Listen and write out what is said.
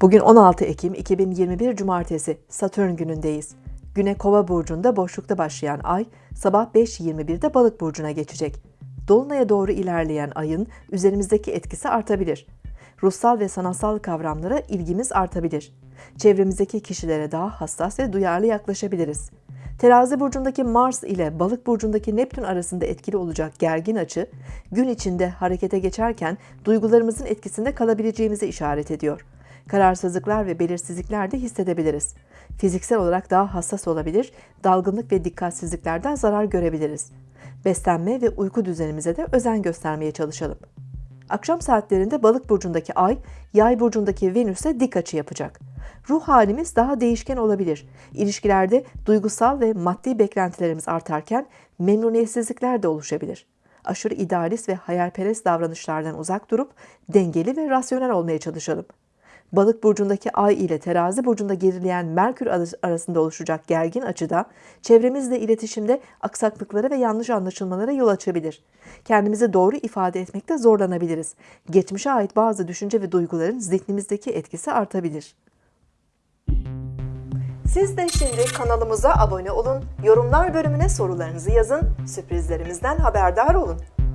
Bugün 16 Ekim 2021 Cumartesi Satürn günündeyiz. Güne Kova burcunda boşlukta başlayan ay sabah 5.21'de Balık burcuna geçecek. Dolunay'a doğru ilerleyen ayın üzerimizdeki etkisi artabilir. Ruhsal ve sanatsal kavramlara ilgimiz artabilir. Çevremizdeki kişilere daha hassas ve duyarlı yaklaşabiliriz. Terazi burcundaki Mars ile Balık burcundaki Neptün arasında etkili olacak gergin açı, gün içinde harekete geçerken duygularımızın etkisinde kalabileceğimizi işaret ediyor. Kararsızlıklar ve belirsizlikler de hissedebiliriz. Fiziksel olarak daha hassas olabilir, dalgınlık ve dikkatsizliklerden zarar görebiliriz. Beslenme ve uyku düzenimize de özen göstermeye çalışalım. Akşam saatlerinde Balık burcundaki Ay, Yay burcundaki Venüs'e dik açı yapacak. Ruh halimiz daha değişken olabilir. İlişkilerde duygusal ve maddi beklentilerimiz artarken memnuniyetsizlikler de oluşabilir. Aşırı idealist ve hayalperest davranışlardan uzak durup dengeli ve rasyonel olmaya çalışalım. Balık burcundaki Ay ile Terazi burcunda gerileyen Merkür arasında oluşacak gergin açıda çevremizle iletişimde aksaklıklara ve yanlış anlaşılmalara yol açabilir. Kendimizi doğru ifade etmekte zorlanabiliriz. Geçmişe ait bazı düşünce ve duyguların zihnimizdeki etkisi artabilir. Siz de şimdi kanalımıza abone olun, yorumlar bölümüne sorularınızı yazın, sürprizlerimizden haberdar olun.